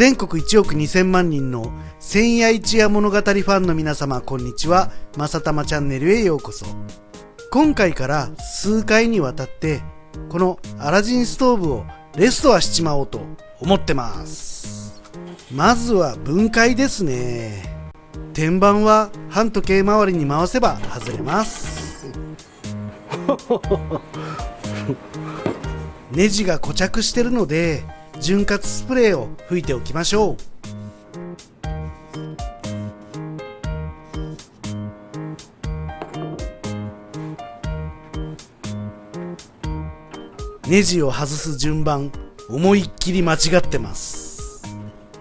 全国1億2000万人の千夜一夜物語ファンの皆様こんにちは。まさたまチャンネルへようこそ。今回から数回にわたってこのアラジンストーブをレストアしちまおうと思ってます。まずは分解ですね。天板は半時計回りに回せば外れます。ネジが固着してるので潤滑スプレーを吹いておきましょう。ネジを外す順番思いっきり間違ってます。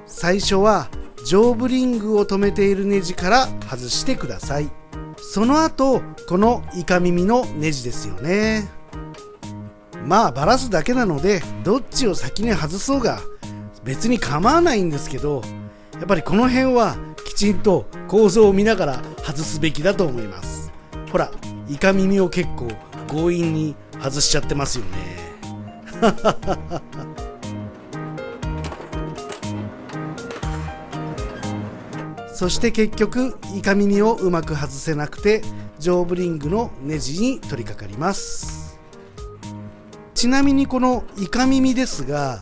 最初は上部リングを止めているネジから外してください。その後このイカ耳のネジですよね。まあバラすだけなのでどっちを先に外そうが別に構わないんですけどやっぱりこの辺はきちんと構造を見ながら外すべきだと思います。ほらイカ耳を結構強引に外しちゃってますよね。そして結局イカ耳をうまく外せなくて上部リングのネジに取り掛かります。ちなみにこのイカ耳ですが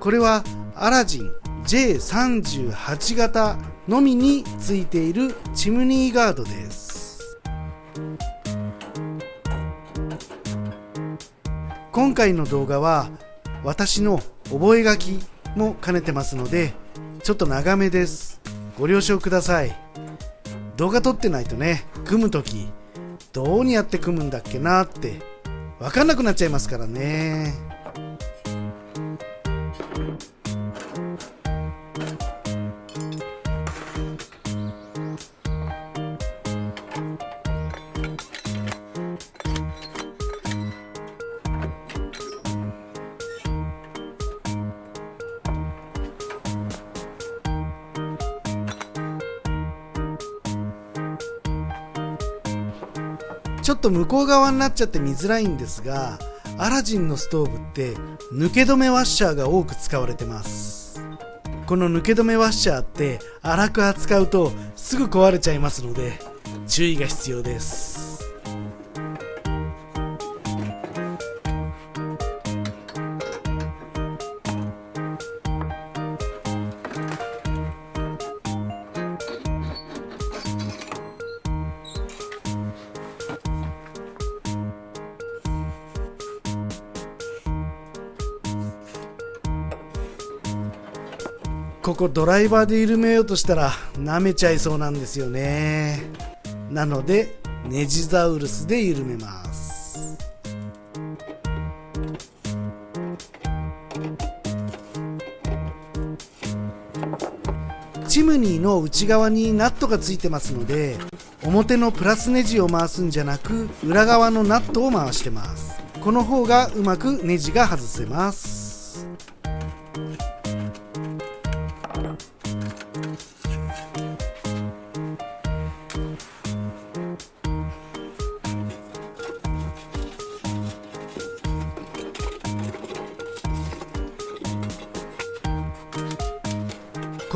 これはアラジン J38 型のみについているチムニーガードです。今回の動画は私の覚書きも兼ねてますのでちょっと長めです。ご了承ください。動画撮ってないとね組む時どうにやって組むんだっけなって分かんなくなっちゃいますからね。っと向こう側になっちゃって見づらいんですがアラジンのストーブって抜け止めワッシャーが多く使われてます。この抜け止めワッシャーって粗く扱うとすぐ壊れちゃいますので注意が必要です。ここドライバーで緩めようとしたら舐めちゃいそうなんですよね。なのでネジザウルスで緩めます。チムニーの内側にナットがついてますので表のプラスネジを回すんじゃなく裏側のナットを回してます。この方がうまくネジが外せます。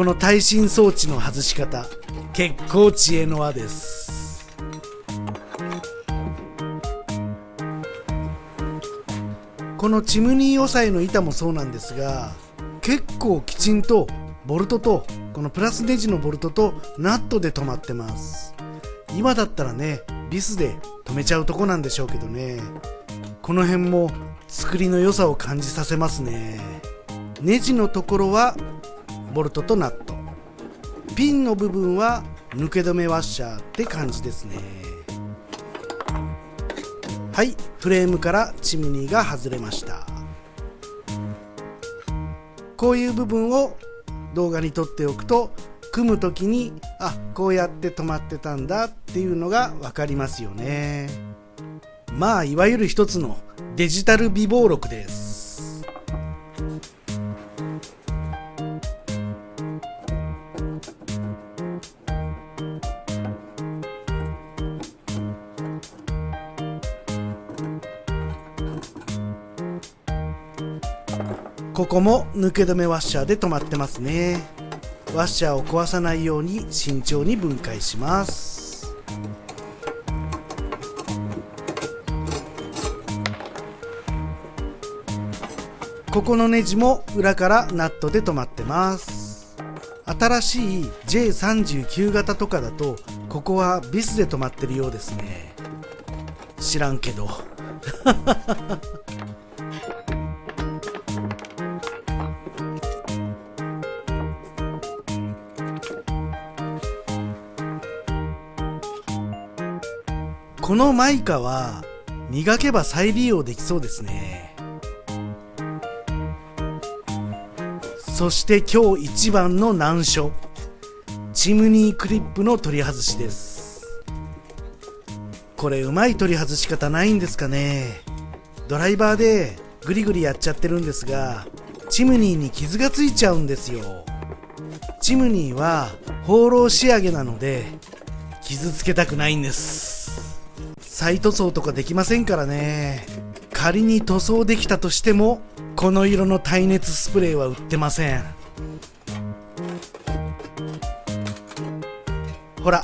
の耐震装置の外し方結構知恵の輪です。このチムニー押さえの板もそうなんですが結構きちんとボルトとこのプラスネジのボルトとナットで止まってます。今だったらねビスで止めちゃうとこなんでしょうけどね。この辺も作りの良さを感じさせますね。ネジのところはボルトとナット。ピンの部分は抜け止めワッシャーって感じですね。はいフレームからチムニーが外れました。こういう部分を動画に撮っておくと組む時にあこうやって止まってたんだっていうのが分かりますよね。まあいわゆる一つのデジタル備忘録です。ここも抜け止めワッシャーで止まってますね。ワッシャーを壊さないように慎重に分解します。ここのネジも裏からナットで止まってます。新しい J39 型とかだとここはビスで止まってるようですね。知らんけど。このマイカは磨けば再利用できそうですね。そして今日一番の難所チムニークリップの取り外しです。これうまい取り外し方ないんですかね。ドライバーでグリグリやっちゃってるんですがチムニーに傷がついちゃうんですよ。チムニーは放浪仕上げなので傷つけたくないんです。再塗装とかできませんからね。仮に塗装できたとしてもこの色の耐熱スプレーは売ってません。ほら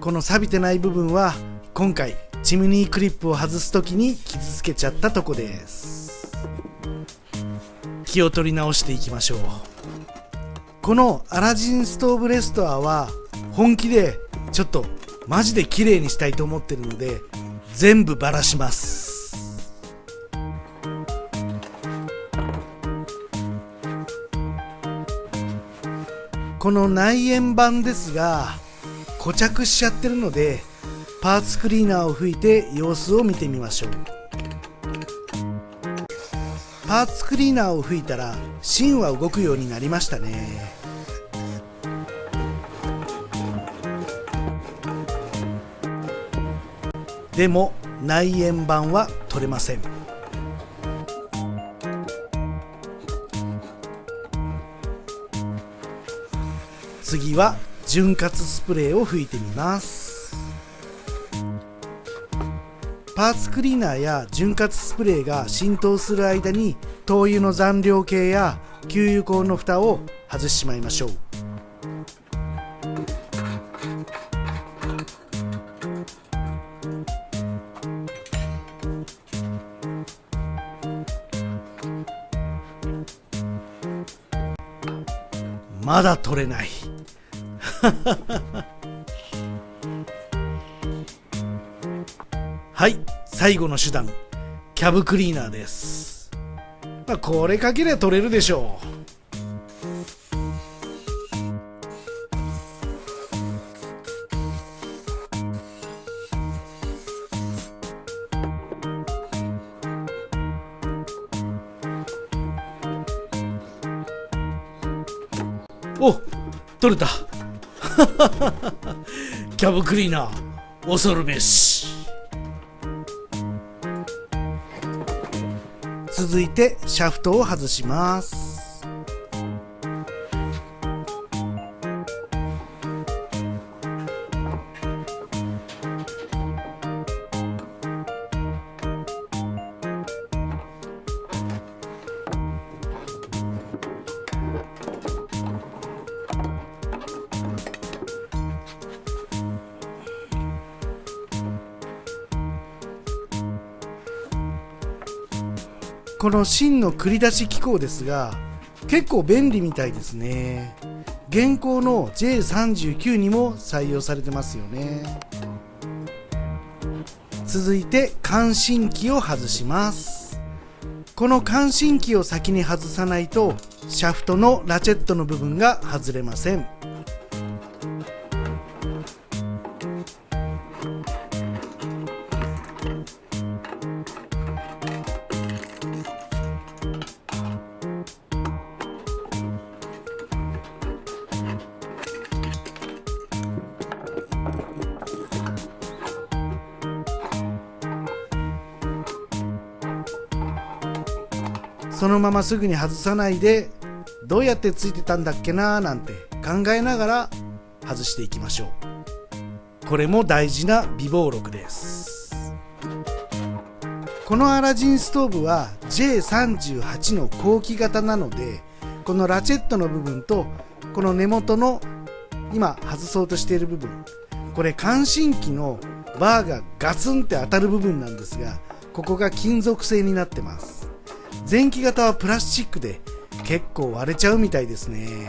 この錆びてない部分は今回チムニークリップを外す時に傷つけちゃったとこです。気を取り直していきましょう。このアラジンストーブレストアは本気でちょっとマジで綺麗にしたいと思ってるので全部ばらします。この内縁板ですが固着しちゃってるのでパーツクリーナーを吹いて様子を見てみましょう。パーツクリーナーを吹いたら芯は動くようになりましたね。でも内縁板は取れません。次は潤滑スプレーを吹いてみます。パーツクリーナーや潤滑スプレーが浸透する間に灯油の残量計や給油口の蓋を外してしまいましょう。まだ取れない。はい最後の手段キャブクリーナーです、まあ、これかけりゃ取れるでしょう。お取れた。キャブクリーナー恐るべし。続いてシャフトを外します。この芯の繰り出し機構ですが結構便利みたいですね。現行の J39 にも採用されてますよね。続いて感震器を外します。この感震器を先に外さないとシャフトのラチェットの部分が外れません。そのまますぐに外さないでどうやってついてたんだっけなーなんて考えながら外していきましょう。これも大事な備忘録です。このアラジンストーブは J38 の後期型なのでこのラチェットの部分とこの根元の今外そうとしている部分これ感震器のバーがガツンって当たる部分なんですがここが金属製になってます。前期型はプラスチックで結構割れちゃうみたいですね。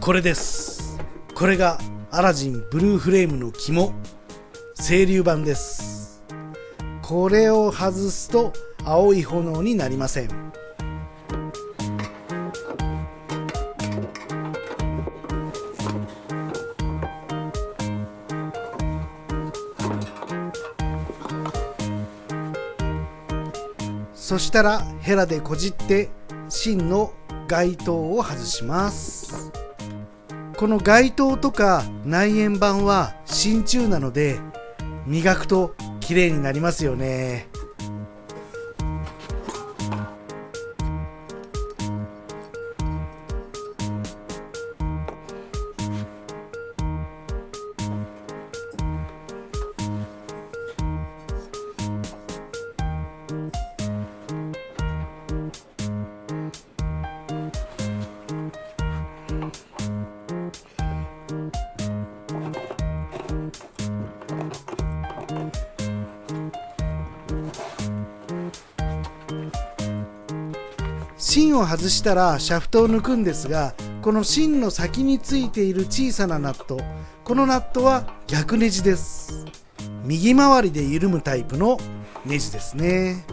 これです。これがアラジンブルーフレームの肝。清流版です。これを外すと青い炎になりません。そしたらヘラでこじって芯の街灯を外します。この街灯とか内縁板は真鍮なので磨くと綺麗になりますよね。芯を外したらシャフトを抜くんですがこの芯の先についている小さなナットこのナットは逆ネジです。右回りで緩むタイプのネジですね。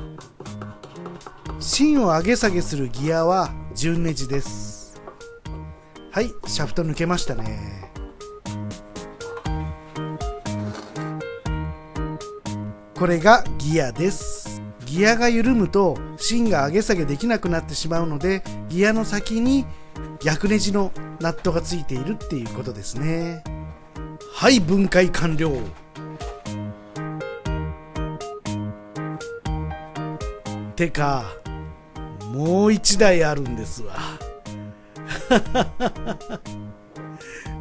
芯を上げ下げするギアは順ネジです。はいシャフト抜けましたね。これがギアです。ギアが緩むと芯が上げ下げできなくなってしまうのでギアの先に逆ネジのナットがついているっていうことですね。はい分解完了。てかもう一台あるんですわ。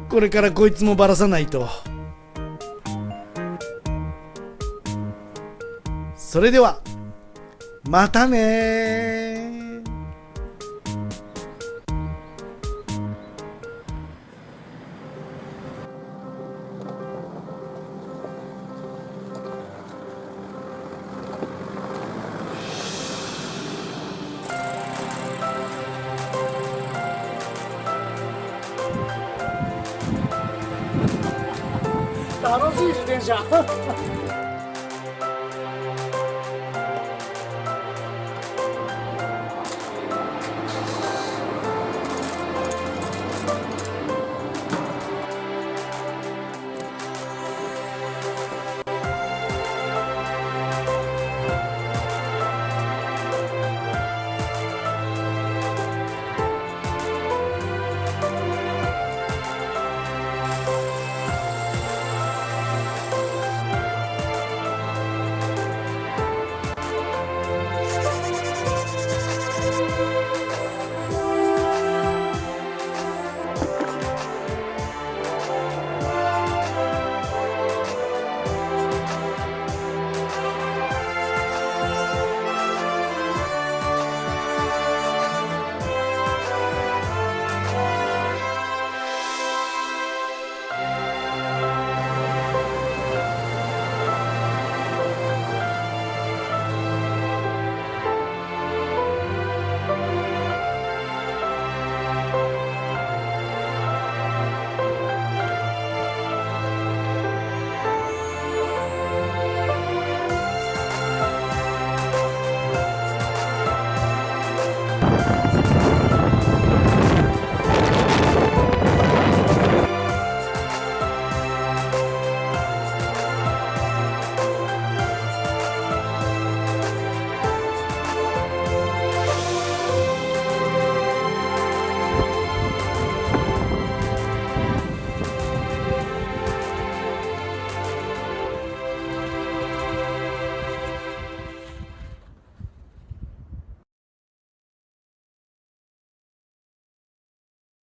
これからこいつもばらさないと。それではまたね。楽しい自転車。